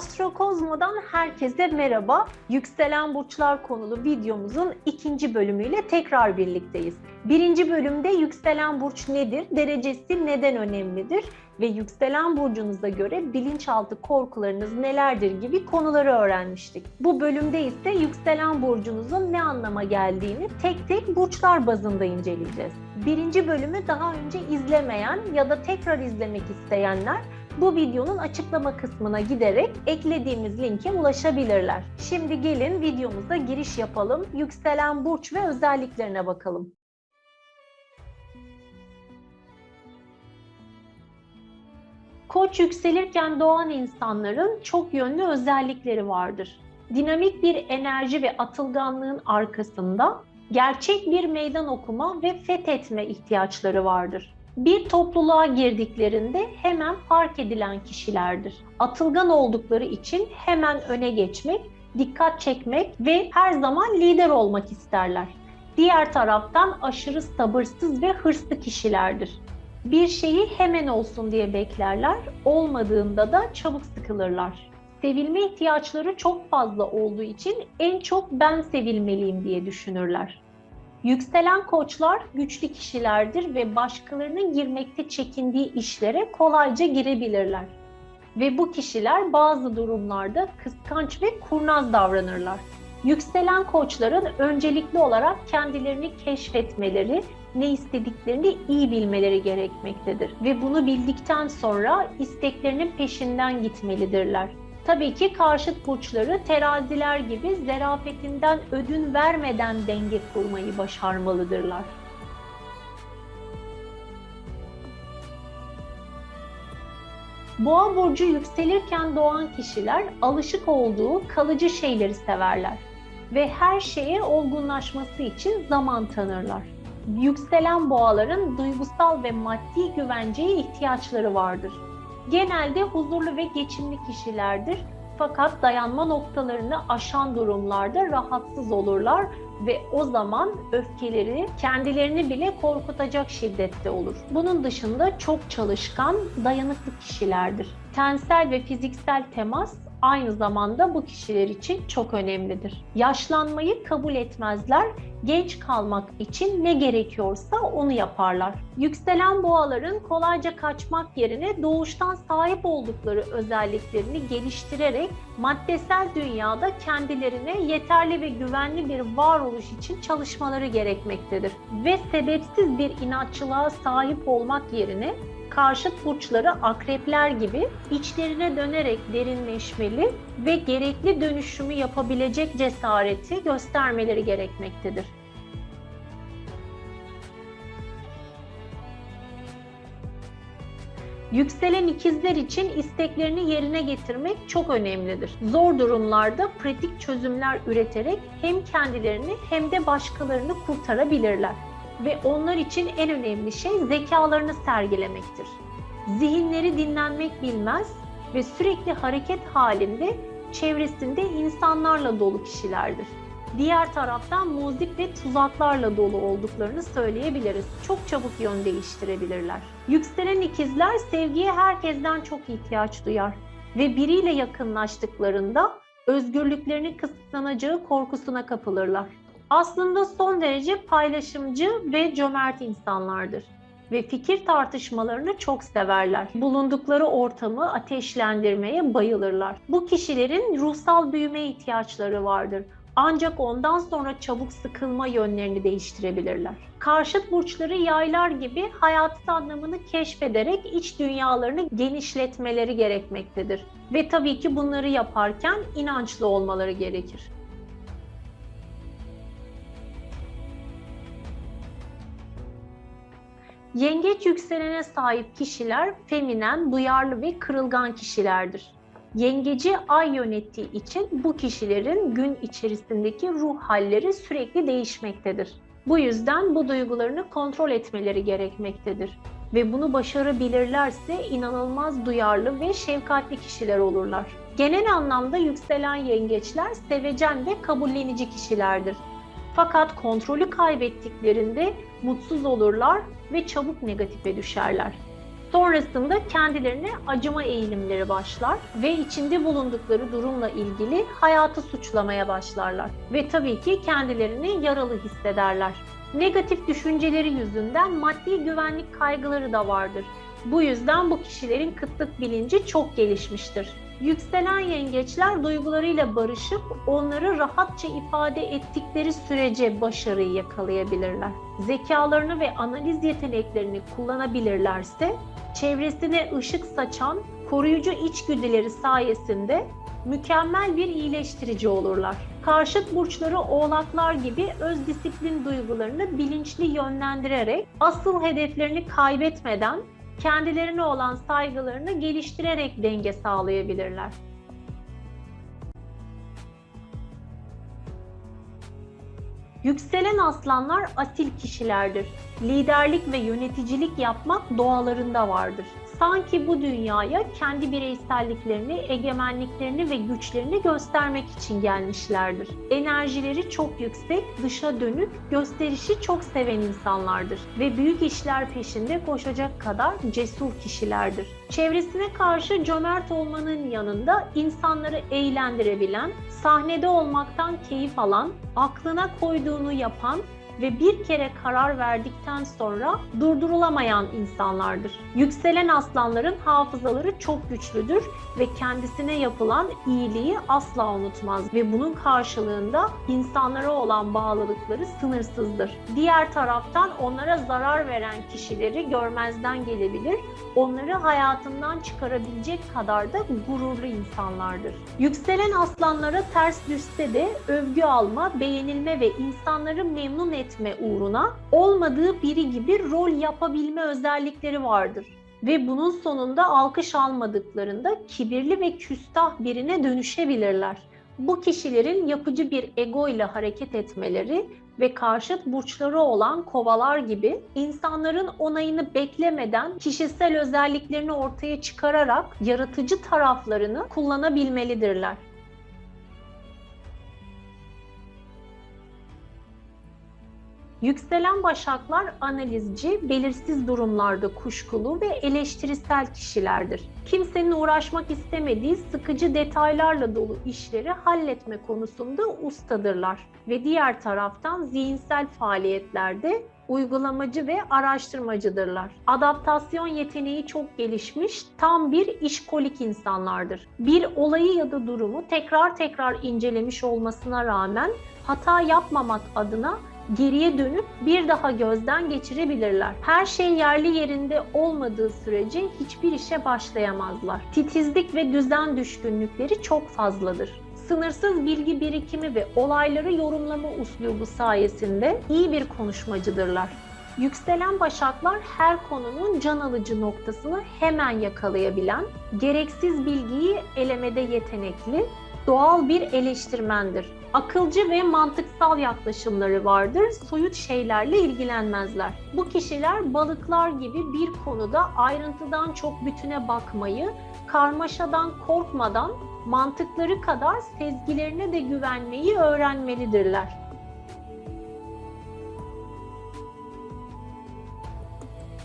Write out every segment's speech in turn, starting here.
Astrokozmo'dan herkese merhaba. Yükselen burçlar konulu videomuzun ikinci bölümüyle tekrar birlikteyiz. Birinci bölümde yükselen burç nedir, derecesi neden önemlidir ve yükselen burcunuza göre bilinçaltı korkularınız nelerdir gibi konuları öğrenmiştik. Bu bölümde ise yükselen burcunuzun ne anlama geldiğini tek tek burçlar bazında inceleyeceğiz. Birinci bölümü daha önce izlemeyen ya da tekrar izlemek isteyenler bu videonun açıklama kısmına giderek eklediğimiz linke ulaşabilirler. Şimdi gelin videomuza giriş yapalım. Yükselen burç ve özelliklerine bakalım. Koç yükselirken doğan insanların çok yönlü özellikleri vardır. Dinamik bir enerji ve atılganlığın arkasında gerçek bir meydan okuma ve fethetme ihtiyaçları vardır bir topluluğa girdiklerinde hemen fark edilen kişilerdir. Atılgan oldukları için hemen öne geçmek, dikkat çekmek ve her zaman lider olmak isterler. Diğer taraftan aşırı sabırsız ve hırslı kişilerdir. Bir şeyi hemen olsun diye beklerler, olmadığında da çabuk sıkılırlar. Sevilme ihtiyaçları çok fazla olduğu için en çok ben sevilmeliyim diye düşünürler. Yükselen koçlar güçlü kişilerdir ve başkalarının girmekte çekindiği işlere kolayca girebilirler. Ve bu kişiler bazı durumlarda kıskanç ve kurnaz davranırlar. Yükselen koçların öncelikli olarak kendilerini keşfetmeleri, ne istediklerini iyi bilmeleri gerekmektedir. Ve bunu bildikten sonra isteklerinin peşinden gitmelidirler. Tabii ki karşıt burçları teraziler gibi zerafetinden ödün vermeden denge kurmayı başarmalıdırlar. Boğa burcu yükselirken doğan kişiler alışık olduğu kalıcı şeyleri severler ve her şeye olgunlaşması için zaman tanırlar. Yükselen boğaların duygusal ve maddi güvenceye ihtiyaçları vardır genelde huzurlu ve geçimli kişilerdir. Fakat dayanma noktalarını aşan durumlarda rahatsız olurlar ve o zaman öfkeleri kendilerini bile korkutacak şiddette olur. Bunun dışında çok çalışkan, dayanıklı kişilerdir. Tensel ve fiziksel temas aynı zamanda bu kişiler için çok önemlidir. Yaşlanmayı kabul etmezler, genç kalmak için ne gerekiyorsa onu yaparlar. Yükselen boğaların kolayca kaçmak yerine doğuştan sahip oldukları özelliklerini geliştirerek maddesel dünyada kendilerine yeterli ve güvenli bir varoluş için çalışmaları gerekmektedir. Ve sebepsiz bir inatçılığa sahip olmak yerine karşıt burçları akrepler gibi içlerine dönerek derinleşmeli ve gerekli dönüşümü yapabilecek cesareti göstermeleri gerekmektedir. Yükselen ikizler için isteklerini yerine getirmek çok önemlidir. Zor durumlarda pratik çözümler üreterek hem kendilerini hem de başkalarını kurtarabilirler ve onlar için en önemli şey zekalarını sergilemektir. Zihinleri dinlenmek bilmez ve sürekli hareket halinde çevresinde insanlarla dolu kişilerdir. Diğer taraftan muzip ve tuzaklarla dolu olduklarını söyleyebiliriz. Çok çabuk yön değiştirebilirler. Yükselen ikizler sevgiye herkesten çok ihtiyaç duyar ve biriyle yakınlaştıklarında özgürlüklerinin kısıtlanacağı korkusuna kapılırlar aslında son derece paylaşımcı ve cömert insanlardır ve fikir tartışmalarını çok severler. Bulundukları ortamı ateşlendirmeye bayılırlar. Bu kişilerin ruhsal büyüme ihtiyaçları vardır. Ancak ondan sonra çabuk sıkılma yönlerini değiştirebilirler. Karşıt burçları yaylar gibi hayatın anlamını keşfederek iç dünyalarını genişletmeleri gerekmektedir. Ve tabii ki bunları yaparken inançlı olmaları gerekir. Yengeç yükselene sahip kişiler feminen, duyarlı ve kırılgan kişilerdir. Yengeci ay yönettiği için bu kişilerin gün içerisindeki ruh halleri sürekli değişmektedir. Bu yüzden bu duygularını kontrol etmeleri gerekmektedir ve bunu başarabilirlerse inanılmaz duyarlı ve şefkatli kişiler olurlar. Genel anlamda yükselen yengeçler sevecen ve kabullenici kişilerdir. Fakat kontrolü kaybettiklerinde mutsuz olurlar ve çabuk negatife düşerler. Sonrasında kendilerine acıma eğilimleri başlar ve içinde bulundukları durumla ilgili hayatı suçlamaya başlarlar. Ve tabii ki kendilerini yaralı hissederler. Negatif düşünceleri yüzünden maddi güvenlik kaygıları da vardır. Bu yüzden bu kişilerin kıtlık bilinci çok gelişmiştir. Yükselen yengeçler duygularıyla barışıp onları rahatça ifade ettikleri sürece başarıyı yakalayabilirler. Zekalarını ve analiz yeteneklerini kullanabilirlerse çevresine ışık saçan koruyucu içgüdüleri sayesinde mükemmel bir iyileştirici olurlar. Karşıt burçları oğlaklar gibi öz disiplin duygularını bilinçli yönlendirerek asıl hedeflerini kaybetmeden kendilerine olan saygılarını geliştirerek denge sağlayabilirler. Yükselen aslanlar asil kişilerdir. Liderlik ve yöneticilik yapmak doğalarında vardır sanki bu dünyaya kendi bireyselliklerini, egemenliklerini ve güçlerini göstermek için gelmişlerdir. Enerjileri çok yüksek, dışa dönük, gösterişi çok seven insanlardır ve büyük işler peşinde koşacak kadar cesur kişilerdir. Çevresine karşı cömert olmanın yanında insanları eğlendirebilen, sahnede olmaktan keyif alan, aklına koyduğunu yapan ve bir kere karar verdikten sonra durdurulamayan insanlardır. Yükselen aslanların hafızaları çok güçlüdür ve kendisine yapılan iyiliği asla unutmaz ve bunun karşılığında insanlara olan bağlılıkları sınırsızdır. Diğer taraftan onlara zarar veren kişileri görmezden gelebilir, onları hayatından çıkarabilecek kadar da gururlu insanlardır. Yükselen aslanlara ters düşse de övgü alma, beğenilme ve insanları memnun etme etme uğruna olmadığı biri gibi rol yapabilme özellikleri vardır. Ve bunun sonunda alkış almadıklarında kibirli ve küstah birine dönüşebilirler. Bu kişilerin yapıcı bir ego ile hareket etmeleri ve karşıt burçları olan kovalar gibi insanların onayını beklemeden kişisel özelliklerini ortaya çıkararak yaratıcı taraflarını kullanabilmelidirler. Yükselen başaklar analizci, belirsiz durumlarda kuşkulu ve eleştirisel kişilerdir. Kimsenin uğraşmak istemediği sıkıcı detaylarla dolu işleri halletme konusunda ustadırlar ve diğer taraftan zihinsel faaliyetlerde uygulamacı ve araştırmacıdırlar. Adaptasyon yeteneği çok gelişmiş, tam bir işkolik insanlardır. Bir olayı ya da durumu tekrar tekrar incelemiş olmasına rağmen hata yapmamak adına geriye dönüp bir daha gözden geçirebilirler. Her şey yerli yerinde olmadığı sürece hiçbir işe başlayamazlar. Titizlik ve düzen düşkünlükleri çok fazladır sınırsız bilgi birikimi ve olayları yorumlama uslubu sayesinde iyi bir konuşmacıdırlar. Yükselen başaklar her konunun can alıcı noktasını hemen yakalayabilen, gereksiz bilgiyi elemede yetenekli, doğal bir eleştirmendir. Akılcı ve mantıksal yaklaşımları vardır. Soyut şeylerle ilgilenmezler. Bu kişiler balıklar gibi bir konuda ayrıntıdan çok bütüne bakmayı, karmaşadan korkmadan mantıkları kadar sezgilerine de güvenmeyi öğrenmelidirler.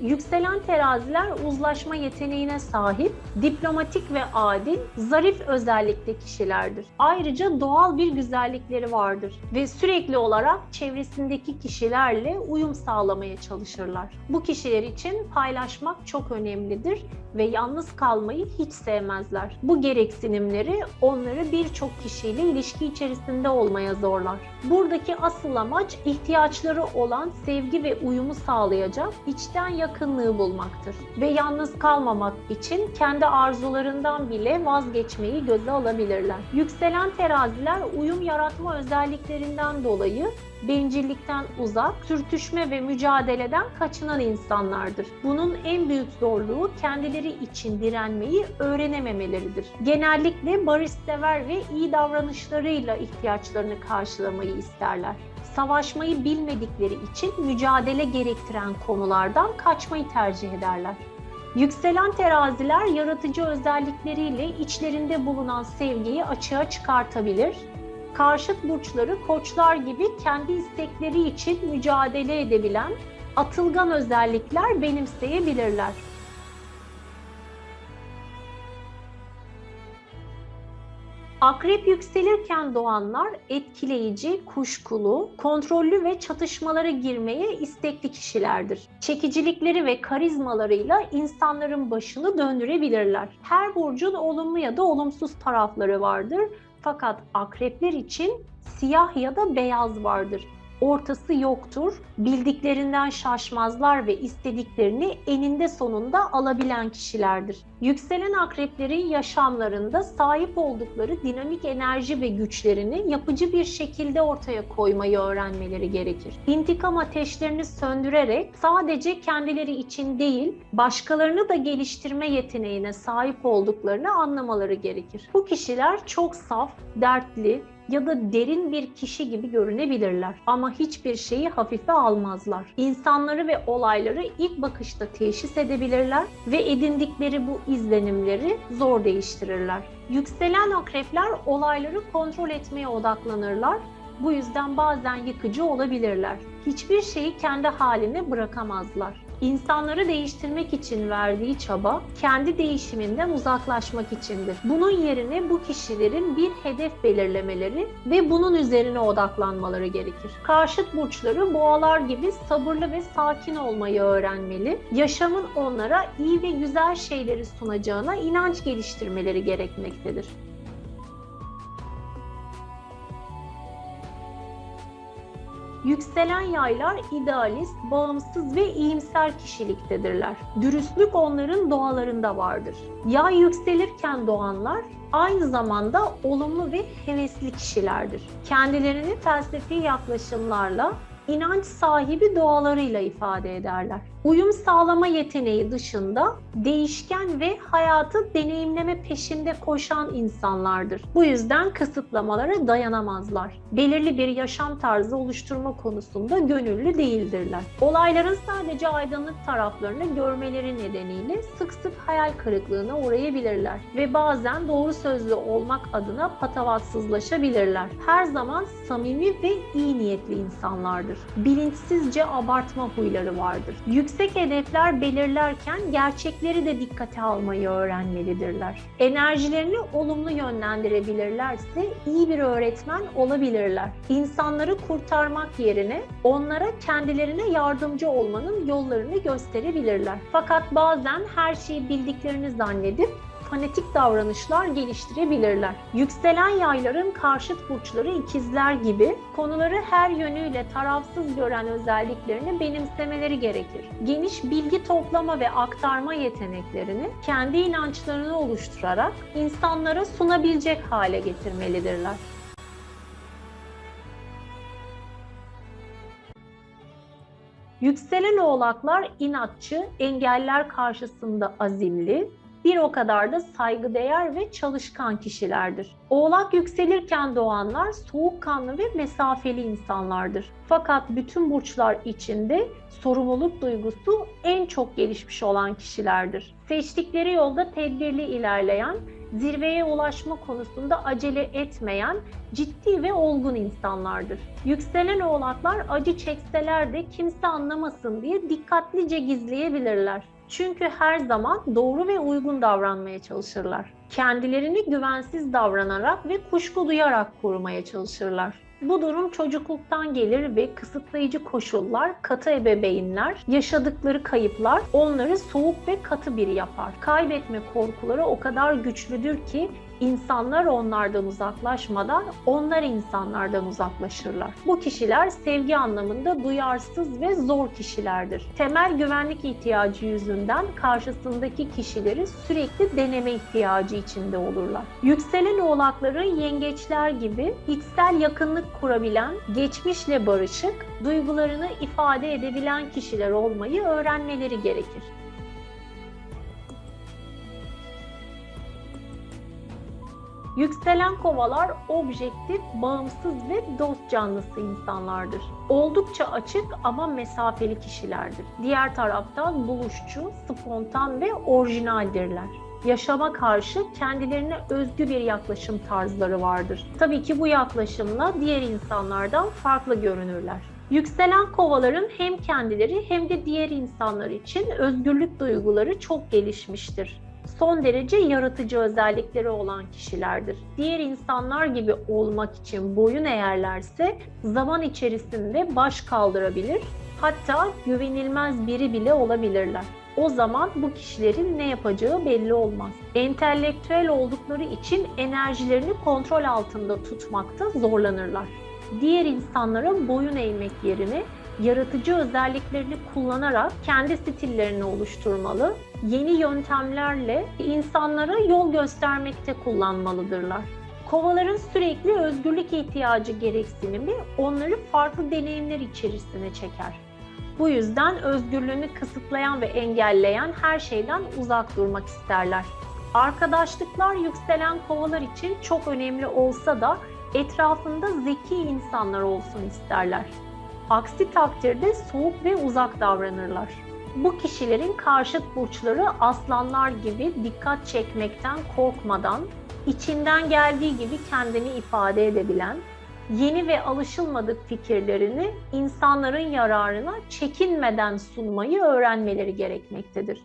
Yükselen teraziler uzlaşma yeteneğine sahip, diplomatik ve adil, zarif özellikli kişilerdir. Ayrıca doğal bir güzellikleri vardır ve sürekli olarak çevresindeki kişilerle uyum sağlamaya çalışırlar. Bu kişiler için paylaşmak çok önemlidir ve yalnız kalmayı hiç sevmezler. Bu gereksinimleri onları birçok kişiyle ilişki içerisinde olmaya zorlar. Buradaki asıl amaç ihtiyaçları olan sevgi ve uyumu sağlayacak, içten yakınlığı bulmaktır. Ve yalnız kalmamak için kendi arzularından bile vazgeçmeyi göze alabilirler. Yükselen teraziler uyum yaratma özelliklerinden dolayı bencillikten uzak, sürtüşme ve mücadeleden kaçınan insanlardır. Bunun en büyük zorluğu kendileri için direnmeyi öğrenememeleridir. Genellikle barışsever ve iyi davranışlarıyla ihtiyaçlarını karşılamayı isterler savaşmayı bilmedikleri için mücadele gerektiren konulardan kaçmayı tercih ederler. Yükselen teraziler yaratıcı özellikleriyle içlerinde bulunan sevgiyi açığa çıkartabilir. Karşıt burçları koçlar gibi kendi istekleri için mücadele edebilen atılgan özellikler benimseyebilirler. Akrep yükselirken doğanlar etkileyici, kuşkulu, kontrollü ve çatışmalara girmeye istekli kişilerdir. Çekicilikleri ve karizmalarıyla insanların başını döndürebilirler. Her burcun olumlu ya da olumsuz tarafları vardır. Fakat akrepler için siyah ya da beyaz vardır ortası yoktur. Bildiklerinden şaşmazlar ve istediklerini eninde sonunda alabilen kişilerdir. Yükselen akreplerin yaşamlarında sahip oldukları dinamik enerji ve güçlerini yapıcı bir şekilde ortaya koymayı öğrenmeleri gerekir. İntikam ateşlerini söndürerek sadece kendileri için değil, başkalarını da geliştirme yeteneğine sahip olduklarını anlamaları gerekir. Bu kişiler çok saf, dertli, ya da derin bir kişi gibi görünebilirler ama hiçbir şeyi hafife almazlar. İnsanları ve olayları ilk bakışta teşhis edebilirler ve edindikleri bu izlenimleri zor değiştirirler. Yükselen akrepler olayları kontrol etmeye odaklanırlar bu yüzden bazen yıkıcı olabilirler. Hiçbir şeyi kendi haline bırakamazlar. İnsanları değiştirmek için verdiği çaba kendi değişiminden uzaklaşmak içindir. Bunun yerine bu kişilerin bir hedef belirlemeleri ve bunun üzerine odaklanmaları gerekir. Karşıt burçları boğalar gibi sabırlı ve sakin olmayı öğrenmeli. Yaşamın onlara iyi ve güzel şeyleri sunacağına inanç geliştirmeleri gerekmektedir. Yükselen yaylar idealist, bağımsız ve iyimser kişiliktedirler. Dürüstlük onların doğalarında vardır. Yay yükselirken doğanlar aynı zamanda olumlu ve hevesli kişilerdir. Kendilerini felsefi yaklaşımlarla inanç sahibi doğalarıyla ifade ederler. Uyum sağlama yeteneği dışında değişken ve hayatı deneyimleme peşinde koşan insanlardır. Bu yüzden kısıtlamalara dayanamazlar. Belirli bir yaşam tarzı oluşturma konusunda gönüllü değildirler. Olayların sadece aydınlık taraflarını görmeleri nedeniyle sık sık hayal kırıklığına uğrayabilirler ve bazen doğru sözlü olmak adına patavatsızlaşabilirler. Her zaman samimi ve iyi niyetli insanlardır. Bilinçsizce abartma huyları vardır. Yüksek Yüksek hedefler belirlerken gerçekleri de dikkate almayı öğrenmelidirler. Enerjilerini olumlu yönlendirebilirlerse iyi bir öğretmen olabilirler. İnsanları kurtarmak yerine onlara kendilerine yardımcı olmanın yollarını gösterebilirler. Fakat bazen her şeyi bildiklerini zannedip fanatik davranışlar geliştirebilirler. Yükselen yayların karşıt burçları ikizler gibi konuları her yönüyle tarafsız gören özelliklerini benimsemeleri gerekir. Geniş bilgi toplama ve aktarma yeteneklerini kendi inançlarını oluşturarak insanlara sunabilecek hale getirmelidirler. Yükselen oğlaklar inatçı, engeller karşısında azimli, bir o kadar da saygıdeğer ve çalışkan kişilerdir. Oğlak yükselirken doğanlar soğukkanlı ve mesafeli insanlardır. Fakat bütün burçlar içinde sorumluluk duygusu en çok gelişmiş olan kişilerdir. Seçtikleri yolda tedbirli ilerleyen, zirveye ulaşma konusunda acele etmeyen, ciddi ve olgun insanlardır. Yükselen oğlaklar acı çekseler de kimse anlamasın diye dikkatlice gizleyebilirler. Çünkü her zaman doğru ve uygun davranmaya çalışırlar. Kendilerini güvensiz davranarak ve kuşku duyarak korumaya çalışırlar. Bu durum çocukluktan gelir ve kısıtlayıcı koşullar, katı ebeveynler, yaşadıkları kayıplar onları soğuk ve katı biri yapar. Kaybetme korkuları o kadar güçlüdür ki İnsanlar onlardan uzaklaşmadan onlar insanlardan uzaklaşırlar. Bu kişiler sevgi anlamında duyarsız ve zor kişilerdir. Temel güvenlik ihtiyacı yüzünden karşısındaki kişileri sürekli deneme ihtiyacı içinde olurlar. Yükselen oğlakların yengeçler gibi içsel yakınlık kurabilen, geçmişle barışık, duygularını ifade edebilen kişiler olmayı öğrenmeleri gerekir. Yükselen kovalar objektif, bağımsız ve dost canlısı insanlardır. Oldukça açık ama mesafeli kişilerdir. Diğer taraftan buluşçu, spontan ve orijinaldirler yaşama karşı kendilerine özgü bir yaklaşım tarzları vardır. Tabii ki bu yaklaşımla diğer insanlardan farklı görünürler. Yükselen kovaların hem kendileri hem de diğer insanlar için özgürlük duyguları çok gelişmiştir. Son derece yaratıcı özellikleri olan kişilerdir. Diğer insanlar gibi olmak için boyun eğerlerse zaman içerisinde baş kaldırabilir, hatta güvenilmez biri bile olabilirler. O zaman bu kişilerin ne yapacağı belli olmaz. Entelektüel oldukları için enerjilerini kontrol altında tutmakta zorlanırlar. Diğer insanlara boyun eğmek yerine yaratıcı özelliklerini kullanarak kendi stillerini oluşturmalı, yeni yöntemlerle insanlara yol göstermekte kullanmalıdırlar. Kovaların sürekli özgürlük ihtiyacı gereksinimi onları farklı deneyimler içerisine çeker. Bu yüzden özgürlüğünü kısıtlayan ve engelleyen her şeyden uzak durmak isterler. Arkadaşlıklar yükselen kovalar için çok önemli olsa da etrafında zeki insanlar olsun isterler. Aksi takdirde soğuk ve uzak davranırlar. Bu kişilerin karşıt burçları aslanlar gibi dikkat çekmekten korkmadan, içinden geldiği gibi kendini ifade edebilen, yeni ve alışılmadık fikirlerini insanların yararına çekinmeden sunmayı öğrenmeleri gerekmektedir.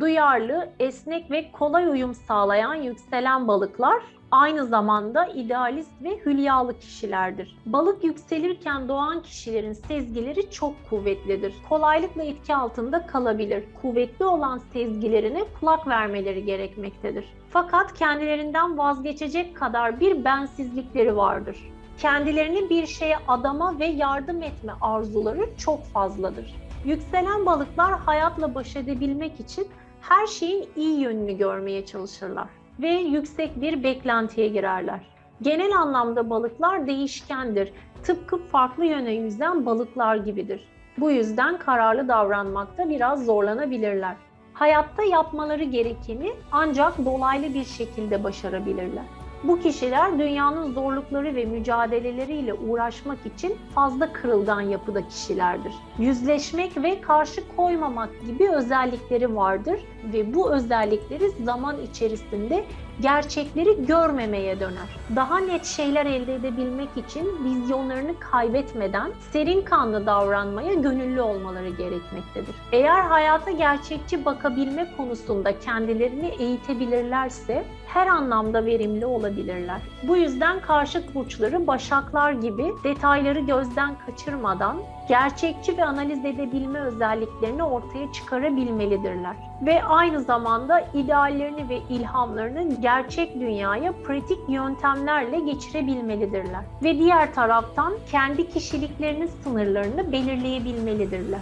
Duyarlı, esnek ve kolay uyum sağlayan yükselen balıklar aynı zamanda idealist ve hülyalı kişilerdir. Balık yükselirken doğan kişilerin sezgileri çok kuvvetlidir. Kolaylıkla etki altında kalabilir. Kuvvetli olan sezgilerine kulak vermeleri gerekmektedir. Fakat kendilerinden vazgeçecek kadar bir bensizlikleri vardır. Kendilerini bir şeye adama ve yardım etme arzuları çok fazladır. Yükselen balıklar hayatla baş edebilmek için her şeyin iyi yönünü görmeye çalışırlar ve yüksek bir beklentiye girerler. Genel anlamda balıklar değişkendir. Tıpkı farklı yöne yüzen balıklar gibidir. Bu yüzden kararlı davranmakta biraz zorlanabilirler. Hayatta yapmaları gerekeni ancak dolaylı bir şekilde başarabilirler. Bu kişiler dünyanın zorlukları ve mücadeleleriyle uğraşmak için fazla kırılgan yapıda kişilerdir. Yüzleşmek ve karşı koymamak gibi özellikleri vardır ve bu özellikleri zaman içerisinde gerçekleri görmemeye döner. Daha net şeyler elde edebilmek için vizyonlarını kaybetmeden serin kanlı davranmaya gönüllü olmaları gerekmektedir. Eğer hayata gerçekçi bakabilme konusunda kendilerini eğitebilirlerse her anlamda verimli olabilirler. Bu yüzden karşıt burçları başaklar gibi detayları gözden kaçırmadan gerçekçi ve analiz edebilme özelliklerini ortaya çıkarabilmelidirler. Ve aynı zamanda ideallerini ve ilhamlarını gerçek dünyaya pratik yöntemlerle geçirebilmelidirler. Ve diğer taraftan kendi kişiliklerinin sınırlarını belirleyebilmelidirler.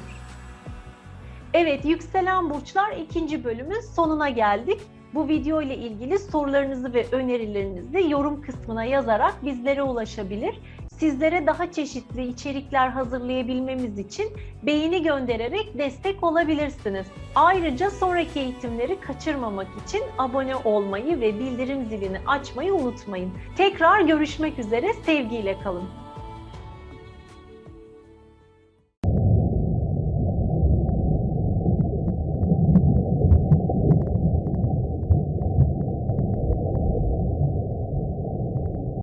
Evet, yükselen burçlar ikinci bölümün sonuna geldik. Bu video ile ilgili sorularınızı ve önerilerinizi yorum kısmına yazarak bizlere ulaşabilir. Sizlere daha çeşitli içerikler hazırlayabilmemiz için beğeni göndererek destek olabilirsiniz. Ayrıca sonraki eğitimleri kaçırmamak için abone olmayı ve bildirim zilini açmayı unutmayın. Tekrar görüşmek üzere, sevgiyle kalın.